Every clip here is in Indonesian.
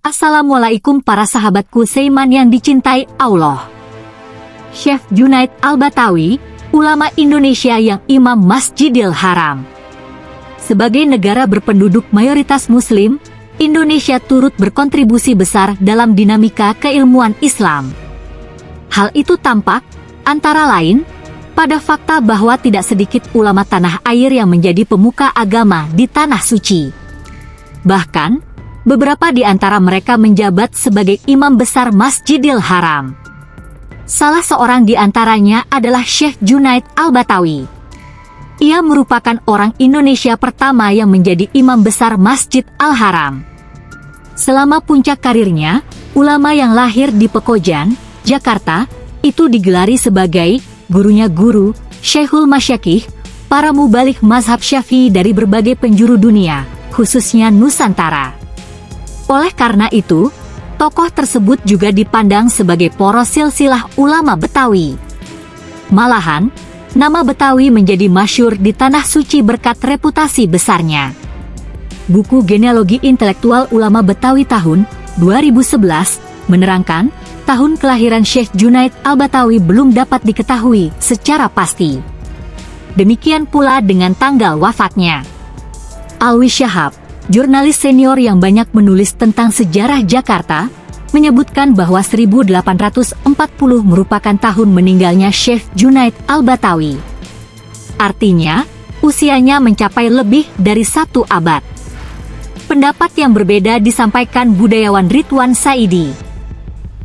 Assalamualaikum para sahabatku Seiman yang dicintai Allah. Chef Junaid Al-Batawi, ulama Indonesia yang imam Masjidil Haram. Sebagai negara berpenduduk mayoritas muslim, Indonesia turut berkontribusi besar dalam dinamika keilmuan Islam. Hal itu tampak, antara lain, pada fakta bahwa tidak sedikit ulama tanah air yang menjadi pemuka agama di tanah suci. Bahkan, beberapa di antara mereka menjabat sebagai imam besar Masjidil Haram. Salah seorang di antaranya adalah Syekh Junaid Al-Batawi. Ia merupakan orang Indonesia pertama yang menjadi imam besar Masjid Al-Haram. Selama puncak karirnya, ulama yang lahir di Pekojan, Jakarta, itu digelari sebagai gurunya guru, Syekhul Masyakih, para mubalik mazhab syafi'i dari berbagai penjuru dunia, khususnya Nusantara. Oleh karena itu, tokoh tersebut juga dipandang sebagai poros silsilah ulama Betawi. Malahan, nama Betawi menjadi masyur di Tanah Suci berkat reputasi besarnya. Buku Genealogi Intelektual Ulama Betawi tahun 2011 menerangkan tahun kelahiran Syekh Junaid Al-Batawi belum dapat diketahui secara pasti. Demikian pula dengan tanggal wafatnya. Alwi Syahab, jurnalis senior yang banyak menulis tentang sejarah Jakarta, menyebutkan bahwa 1840 merupakan tahun meninggalnya Syekh Junaid Al-Batawi. Artinya, usianya mencapai lebih dari satu abad. Pendapat yang berbeda disampaikan budayawan Ridwan Saidi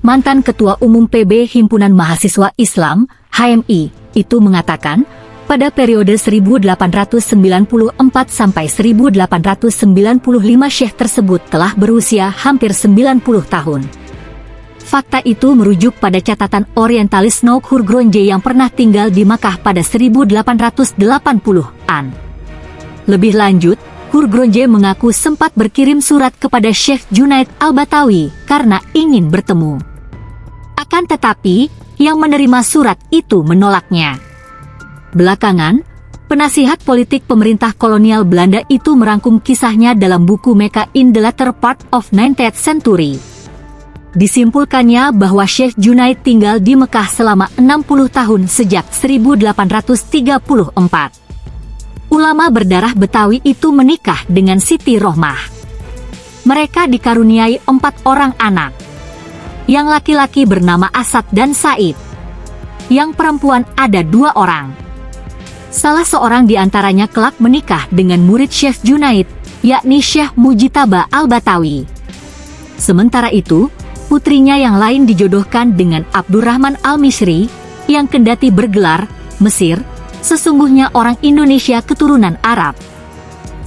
mantan Ketua Umum PB Himpunan Mahasiswa Islam, HMI, itu mengatakan, pada periode 1894 sampai 1895 Syekh tersebut telah berusia hampir 90 tahun. Fakta itu merujuk pada catatan orientalis Nouk Hurgronje yang pernah tinggal di Makkah pada 1880-an. Lebih lanjut, Hurgronje mengaku sempat berkirim surat kepada Syekh Junaid Al-Batawi karena ingin bertemu. Akan tetapi, yang menerima surat itu menolaknya. Belakangan, penasihat politik pemerintah kolonial Belanda itu merangkum kisahnya dalam buku Mecca in the Latter Part of 19th Century. Disimpulkannya bahwa Syekh Junaid tinggal di Mekah selama 60 tahun sejak 1834. Ulama berdarah Betawi itu menikah dengan Siti Rohmah. Mereka dikaruniai empat orang anak. Yang laki-laki bernama Asad dan Said. Yang perempuan ada dua orang. Salah seorang di antaranya kelak menikah dengan murid Syekh Junaid, yakni Syekh Mujitaba Al-Batawi. Sementara itu, putrinya yang lain dijodohkan dengan Abdurrahman Al-Misri, yang kendati bergelar, Mesir, sesungguhnya orang Indonesia keturunan Arab.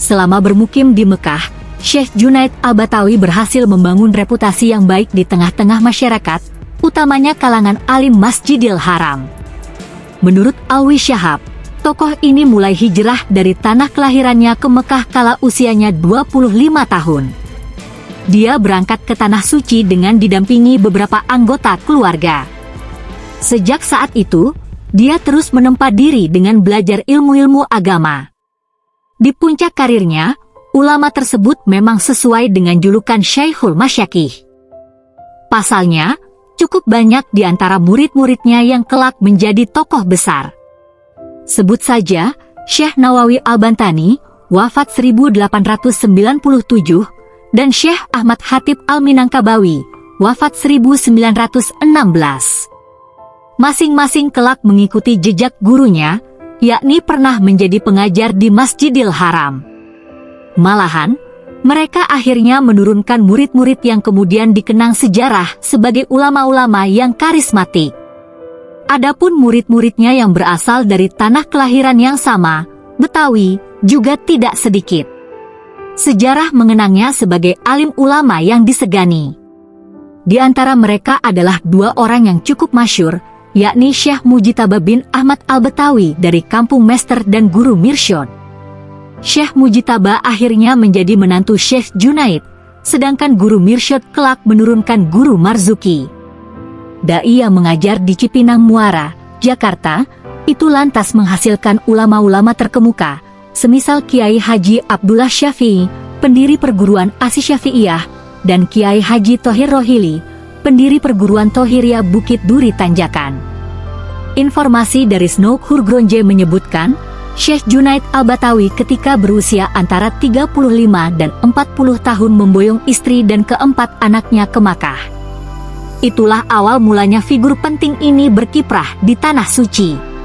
Selama bermukim di Mekah, Syekh Junaid Al-Batawi berhasil membangun reputasi yang baik di tengah-tengah masyarakat, utamanya kalangan alim Masjidil Haram. Menurut Alwi Syahab, tokoh ini mulai hijrah dari tanah kelahirannya ke Mekah kala usianya 25 tahun. Dia berangkat ke Tanah Suci dengan didampingi beberapa anggota keluarga. Sejak saat itu, dia terus menempa diri dengan belajar ilmu-ilmu agama. Di puncak karirnya, ulama tersebut memang sesuai dengan julukan Syekhul Masyakih. Pasalnya, cukup banyak di antara murid-muridnya yang kelak menjadi tokoh besar. Sebut saja, Syekh Nawawi Al-Bantani, wafat 1897, dan Syekh Ahmad Hatib Al-Minangkabawi, wafat 1916. Masing-masing kelak mengikuti jejak gurunya, yakni pernah menjadi pengajar di Masjidil Haram. Malahan, mereka akhirnya menurunkan murid-murid yang kemudian dikenang sejarah sebagai ulama-ulama yang karismatik. Adapun murid-muridnya yang berasal dari tanah kelahiran yang sama, Betawi, juga tidak sedikit. Sejarah mengenangnya sebagai alim ulama yang disegani. Di antara mereka adalah dua orang yang cukup masyur, yakni Syekh Mujitaba bin Ahmad Al-Betawi dari kampung Mester dan Guru Mirsyod. Syekh Mujitaba akhirnya menjadi menantu Syekh Junaid, sedangkan guru Mirsyad kelak menurunkan guru Marzuki. Dai yang mengajar di Cipinang Muara, Jakarta, itu lantas menghasilkan ulama-ulama terkemuka, semisal Kiai Haji Abdullah Syafi'i, pendiri perguruan Asi Syafi'iyah, dan Kiai Haji Tohir Rohili, pendiri perguruan Tohiria Bukit Duri Tanjakan. Informasi dari Snow Hurgronje menyebutkan, Syekh Junaid Al-Batawi ketika berusia antara 35 dan 40 tahun memboyong istri dan keempat anaknya ke Makkah. Itulah awal mulanya figur penting ini berkiprah di Tanah Suci.